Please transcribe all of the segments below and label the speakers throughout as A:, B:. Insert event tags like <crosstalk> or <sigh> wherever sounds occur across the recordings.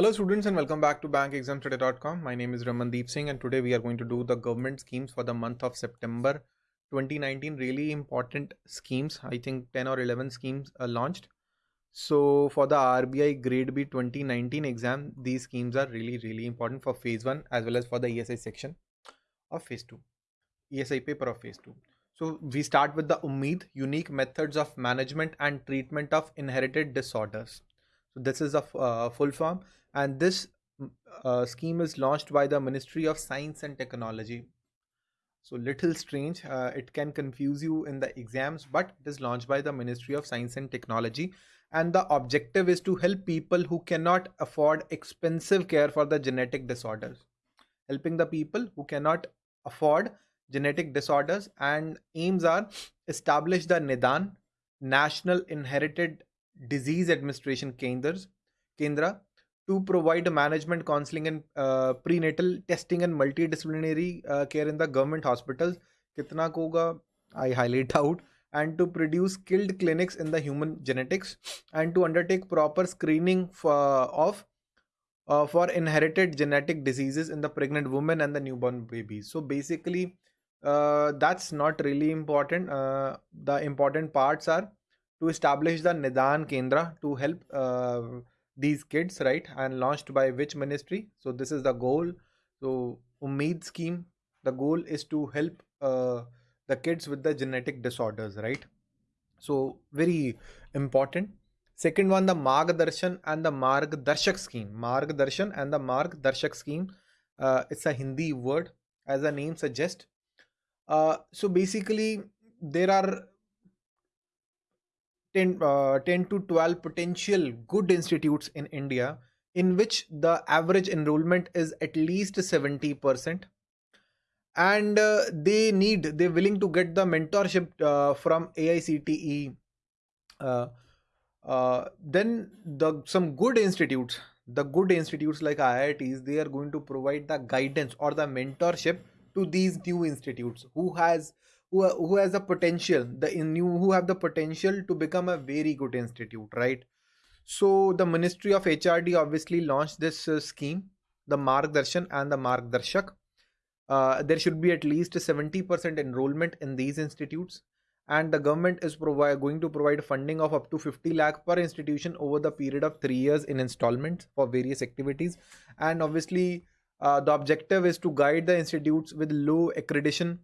A: Hello students and welcome back to bankexamstoday.com. My name is Ramandeep Singh and today we are going to do the government schemes for the month of September 2019. Really important schemes. I think 10 or 11 schemes are launched. So for the RBI grade B 2019 exam, these schemes are really really important for phase 1 as well as for the ESI section of phase 2. ESI paper of phase 2. So we start with the Umeed, unique methods of management and treatment of inherited disorders. So this is a uh, full form and this uh, scheme is launched by the Ministry of Science and Technology. So little strange, uh, it can confuse you in the exams, but it is launched by the Ministry of Science and Technology. And the objective is to help people who cannot afford expensive care for the genetic disorders. Helping the people who cannot afford genetic disorders and aims are establish the Nidan, National Inherited Disease Administration Kendras, Kendra, to provide management counseling and uh, prenatal testing and multidisciplinary uh, care in the government hospitals. Kitna koga i highly doubt and to produce skilled clinics in the human genetics and to undertake proper screening for, of uh, for inherited genetic diseases in the pregnant women and the newborn babies. So basically uh, that's not really important. Uh, the important parts are to establish the nidan kendra to help uh, these kids right and launched by which ministry? So this is the goal. So umeed scheme the goal is to help uh, the kids with the genetic disorders right? So very important. Second one the margdarshan and the margdarshak scheme. Margdarshan and the margdarshak scheme uh, it's a hindi word as the name suggests. Uh, so basically there are 10, uh, 10 to 12 potential good institutes in India in which the average enrollment is at least 70% and uh, they need they're willing to get the mentorship uh, from AICTE uh, uh, then the some good institutes the good institutes like IITs they are going to provide the guidance or the mentorship to these new institutes who has who, who has the potential the new who have the potential to become a very good institute right? So the ministry of hrd obviously launched this uh, scheme the margdarshan and the margdarshak. Uh, there should be at least 70% enrollment in these institutes and the government is going to provide funding of up to 50 lakh per institution over the period of 3 years in installments for various activities. And obviously uh, the objective is to guide the institutes with low accreditation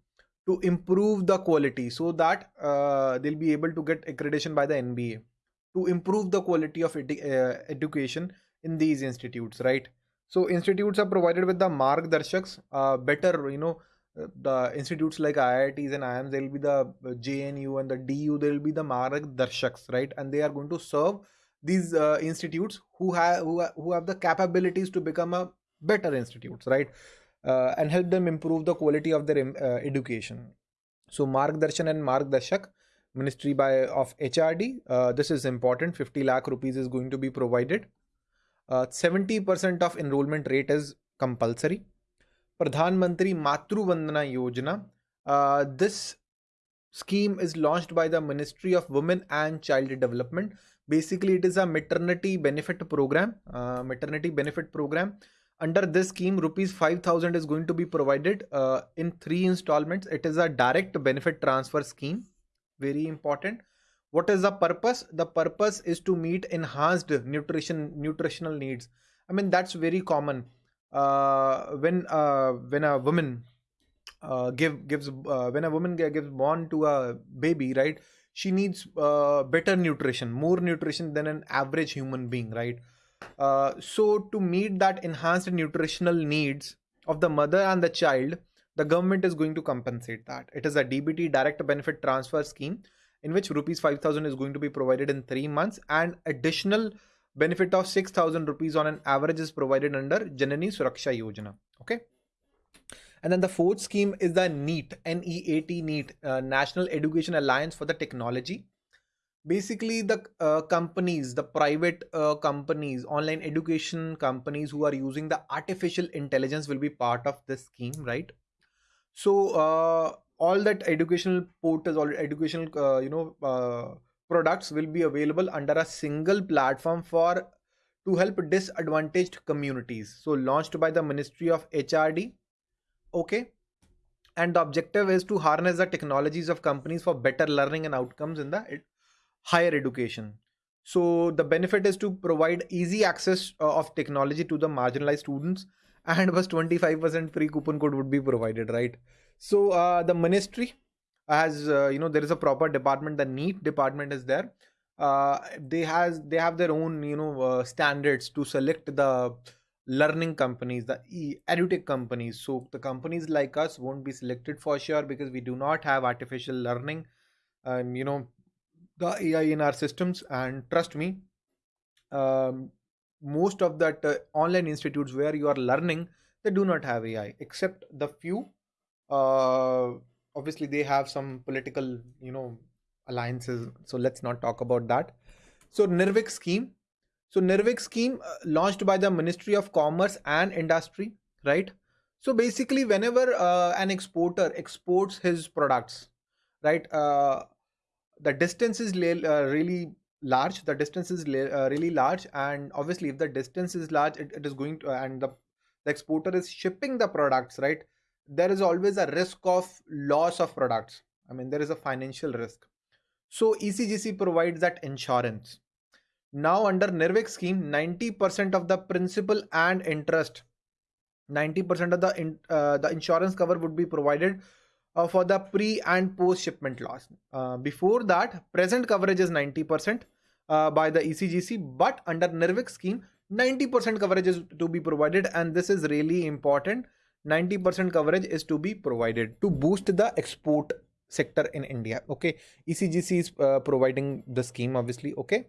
A: to improve the quality so that uh, they'll be able to get accreditation by the NBA to improve the quality of edu uh, education in these institutes, right? So institutes are provided with the margdarshaks, uh, better, you know, uh, the institutes like IITs and IIMs, there will be the uh, JNU and the DU, there will be the mark margdarshaks, right? And they are going to serve these uh, institutes who have who, who have the capabilities to become a better institutes, right? Uh, and help them improve the quality of their uh, education. So Margdarshan and Margdarshak Ministry by of HRD. Uh, this is important. 50 lakh rupees is going to be provided. 70% uh, of enrollment rate is compulsory. Pradhan Mantri Matru Vandana Yojana. Uh, this scheme is launched by the Ministry of Women and Child Development. Basically, it is a maternity benefit program. Uh, maternity benefit program under this scheme rupees 5000 is going to be provided uh, in three installments. It is a direct benefit transfer scheme. Very important. What is the purpose? The purpose is to meet enhanced nutrition nutritional needs. I mean that's very common. Uh, when uh, when a woman uh, give gives uh, when a woman gives born to a baby right she needs uh, better nutrition more nutrition than an average human being right uh, so to meet that enhanced nutritional needs of the mother and the child, the government is going to compensate that. It is a DBT direct benefit transfer scheme in which rupees 5000 is going to be provided in 3 months and additional benefit of 6000 rupees on an average is provided under Janani Suraksha Yojana. Okay. And then the fourth scheme is the NEAT, N-E-A-T, NEAT, uh, National Education Alliance for the Technology basically the uh, companies the private uh, companies online education companies who are using the artificial intelligence will be part of this scheme right so uh, all that educational portals or educational uh, you know uh, products will be available under a single platform for to help disadvantaged communities. So launched by the Ministry of HRD. Okay. And the objective is to harness the technologies of companies for better learning and outcomes in the higher education. So the benefit is to provide easy access uh, of technology to the marginalized students and was 25% free coupon code would be provided, right? So uh, the ministry has, uh, you know, there is a proper department, the NEAT department is there uh, they has they have their own you know uh, standards to select the learning companies the e- edutech companies so the companies like us won't be selected for sure because we do not have artificial learning and you know the ai in our systems and trust me um, most of that uh, online institutes where you are learning they do not have ai except the few uh, obviously they have some political you know alliances. So let's not talk about that. So NIRVIK scheme. So NIRVIK scheme uh, launched by the Ministry of Commerce and Industry, right? So basically, whenever uh, an exporter exports his products, right, uh, the distance is uh, really large. The distance is uh, really large, and obviously, if the distance is large, it, it is going to, and the, the exporter is shipping the products, right? There is always a risk of loss of products. I mean, there is a financial risk. So ECGC provides that insurance. Now under NIRVIK scheme, 90% of the principal and interest, 90% of the in, uh, the insurance cover would be provided uh, for the pre and post shipment loss. Uh, before that, present coverage is 90% uh, by the ECGC, but under NIRVIK scheme, 90% coverage is to be provided, and this is really important. 90% coverage is to be provided to boost the export sector in India. Okay, ECGC is uh, providing the scheme, obviously. Okay.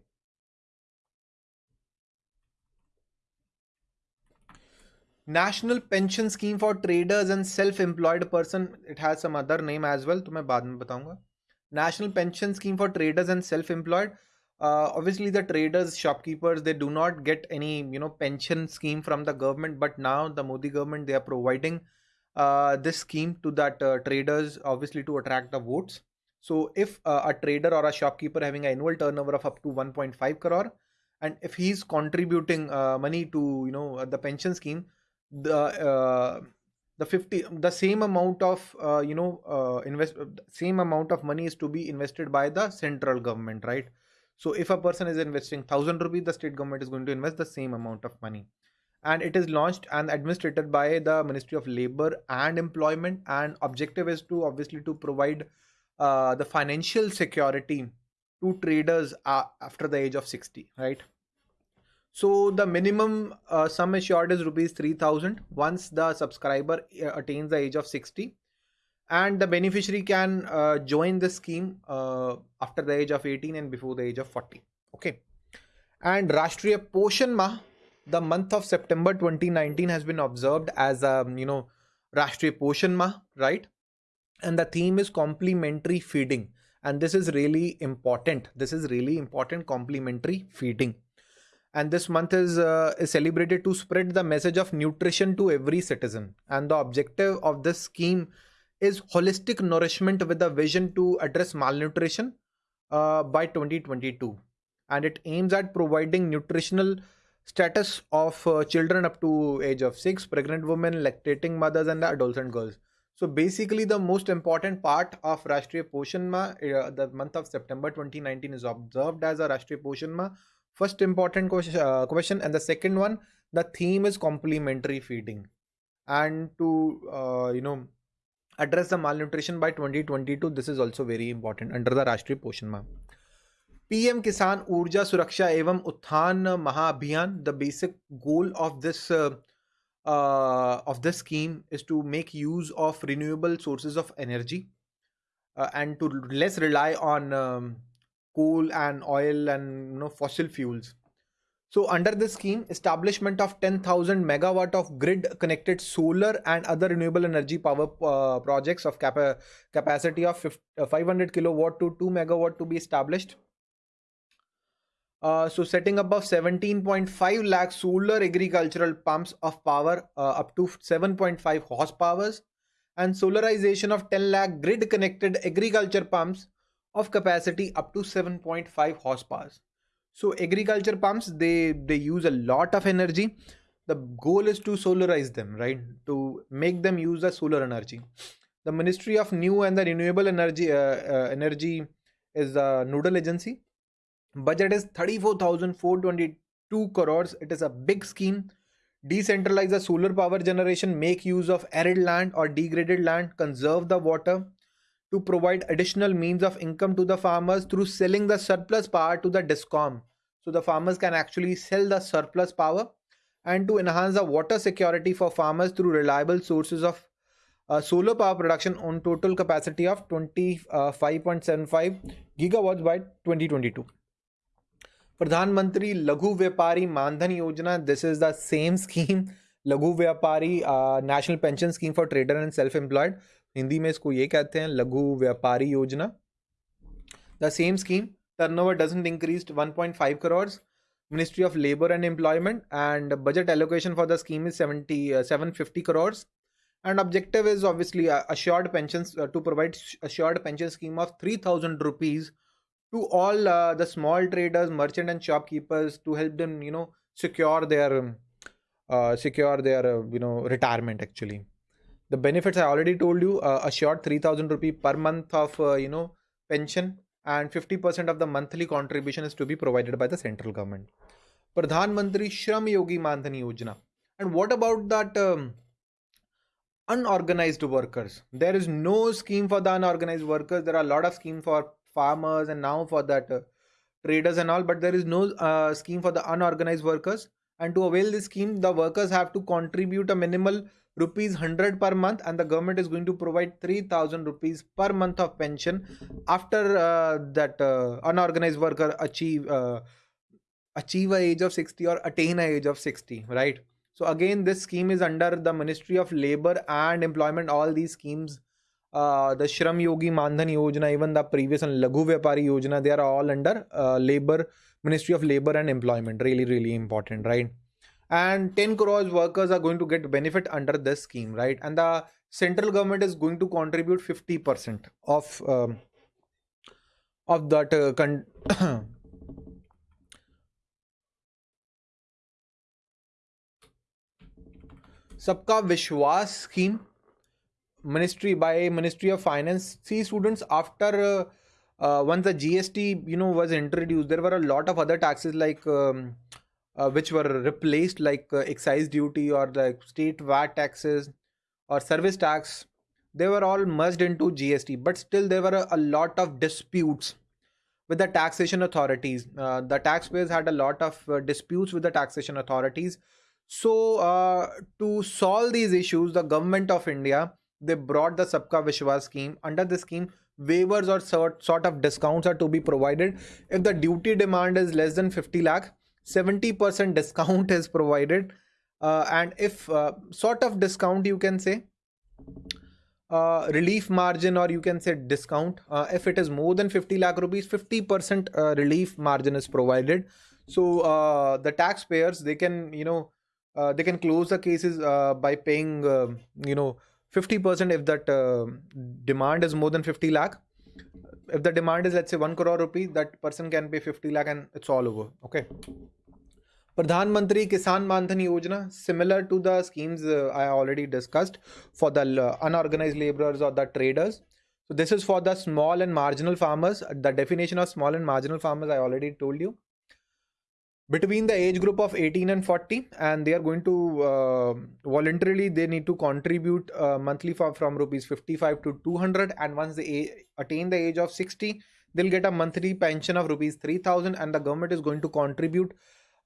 A: National pension scheme for traders and self-employed person. It has some other name as well. तो मैं बाद में बताऊंगा. National pension scheme for traders and self-employed. Uh, obviously, the traders, shopkeepers, they do not get any you know pension scheme from the government. But now the Modi government they are providing uh, this scheme to that uh, traders obviously to attract the votes so if uh, a trader or a shopkeeper having an annual turnover of up to 1.5 crore and if he's contributing uh, money to you know the pension scheme the uh, the 50 the same amount of uh, you know uh, invest same amount of money is to be invested by the central government right? So if a person is investing 1000 rupees the state government is going to invest the same amount of money. And it is launched and administered by the ministry of labor and employment and objective is to obviously to provide uh, the financial security to traders uh, after the age of 60 right so the minimum uh, sum assured is rupees 3000 once the subscriber uh, attains the age of 60 and the beneficiary can uh, join the scheme uh, after the age of 18 and before the age of 40 okay. And rashtriya poshan mah the month of September 2019 has been observed as a um, you know Rashtriya Poshan Mah, right? And the theme is complementary feeding, and this is really important. This is really important complementary feeding, and this month is uh, is celebrated to spread the message of nutrition to every citizen. And the objective of this scheme is holistic nourishment with a vision to address malnutrition uh, by 2022, and it aims at providing nutritional status of uh, children up to age of 6 pregnant women lactating mothers and the adolescent girls so basically the most important part of rashtriya poshan ma uh, the month of september 2019 is observed as a rashtriya poshan ma first important uh, question, and the second one the theme is complementary feeding. And to uh, you know address the malnutrition by 2022 this is also very important under the rashtriya poshan mah pm kisan urja suraksha evam utthan mahabhiyan the basic goal of this uh, uh, of this scheme is to make use of renewable sources of energy uh, and to less rely on um, coal and oil and you know fossil fuels. So under this scheme establishment of 10000 megawatt of grid connected solar and other renewable energy power uh, projects of capa capacity of 50, uh, 500 kilowatt to 2 megawatt to be established. Uh, so setting up of 17.5 lakh solar agricultural pumps of power uh, up to 7.5 horsepower and solarization of 10 lakh grid connected agriculture pumps of capacity up to 7.5 horsepower. So agriculture pumps they they use a lot of energy. The goal is to solarize them, right? To make them use the solar energy. The Ministry of New and the Renewable Energy uh, uh, Energy is the nodal agency. Budget is 34,422 crores. It is a big scheme. Decentralize the solar power generation, make use of arid land or degraded land, conserve the water, to provide additional means of income to the farmers through selling the surplus power to the discom. So the farmers can actually sell the surplus power and to enhance the water security for farmers through reliable sources of uh, solar power production on total capacity of 25.75 uh, gigawatts by 2022 pradhan mantri laghu vyapari mandhan yojana this is the same <laughs> scheme. Laghu vyapari uh, national pension scheme for trader and self employed Hindi में इसको ये कहते हैं, लघु व्यापारी योजना। The same scheme turnover doesn't increase one point five crores ministry of labour and employment and budget allocation for the scheme is seventy seven fifty crores and objective is obviously assured pension to provide assured pension scheme of three thousand rupees to all the small traders merchant and shopkeepers to help them you know secure their secure their you know retirement actually the benefits i already told you uh, a short 3000 rupee per month of uh, you know pension and 50% of the monthly contribution is to be provided by the central government. Pradhan mantri shram yogi mandhan yojana. And what about that um, unorganized workers? There is no scheme for the unorganized workers. There are a lot of schemes for farmers and now for that uh, traders and all but there is no uh, scheme for the unorganized workers. And to avail this scheme the workers have to contribute a minimal rupees 100 per month and the government is going to provide 3000 rupees per month of pension after uh, that uh, unorganized worker achieve uh, achieve a age of 60 or attain a age of 60 right? So again this scheme is under the ministry of labor and employment. All these schemes uh, the shram yogi mandhan yojana even the previous and laghu vyapari yojana they are all under uh, labor ministry of labor and employment. Really really important right and 10 crores workers are going to get benefit under this scheme right and the central government is going to contribute 50% of um, of that uh, con- <coughs> सबका विश्वास scheme ministry by ministry of finance see students after uh, uh, once the gst you know was introduced there were a lot of other taxes like um, uh, which were replaced like uh, excise duty or the state VAT taxes or service tax they were all merged into GST but still there were a, a lot of disputes with the taxation authorities. Uh, the taxpayers had a lot of uh, disputes with the taxation authorities. So uh, to solve these issues the government of India they brought the Sabka Vishwas scheme. Under the scheme waivers or sort, sort of discounts are to be provided. If the duty demand is less than 50 lakh 70% discount <laughs> is provided. Uh, and if uh, sort of discount you can say uh, relief margin or you can say discount uh, if it is more than 50 lakh rupees 50% uh, relief margin is provided. So uh, the taxpayers they can you know they can close the cases by paying you know 50% if that demand is more than 50 lakh. If the demand is let's say 1 crore rupee that person can pay 50 lakh and it's all over. Okay pradhan kisan mandhan yojana similar to the schemes uh, i already discussed for the unorganized laborers or the traders. So this is for the small and marginal farmers. The definition of small and marginal farmers i already told you. Between the age group of 18 and 40 and they are going to uh, voluntarily they need to contribute uh, monthly for, from rupees 55 to 200 and once they attain the age of 60 they'll get a monthly pension of rupees 3000 and the government is going to contribute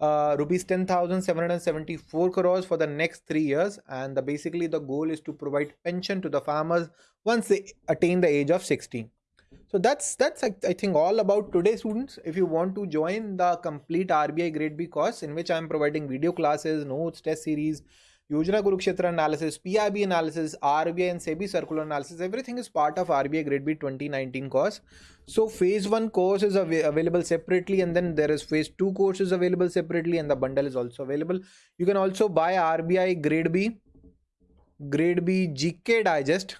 A: uh, rupees 10774 crores for the next 3 years and the, basically the goal is to provide pension to the farmers once they attain the age of 60 so that's that's I, I think all about today students. If you want to join the complete RBI Grade B course in which I am providing video classes, notes, test series, Yojana Kurukshetra analysis, PIB analysis, RBI and SEBI circular analysis, everything is part of RBI Grade B 2019 course. So phase 1 course is av available separately and then there is phase 2 courses available separately and the bundle is also available. You can also buy RBI Grade B, Grade B GK Digest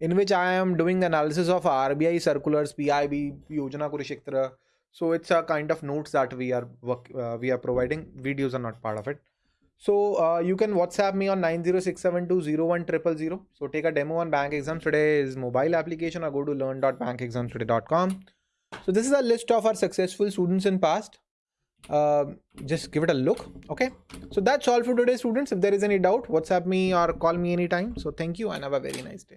A: in which I am doing the analysis of RBI circulars, PIB, Yojana Kurukshetra, so it's a kind of notes that we are work, uh, we are providing videos are not part of it so uh, you can whatsapp me on 906720100 so take a demo on bank exams today is mobile application or go to learn.bankexamstoday.com so this is a list of our successful students in past. Uh, just give it a look okay? So that's all for today students. If there is any doubt whatsapp me or call me anytime. So thank you and have a very nice day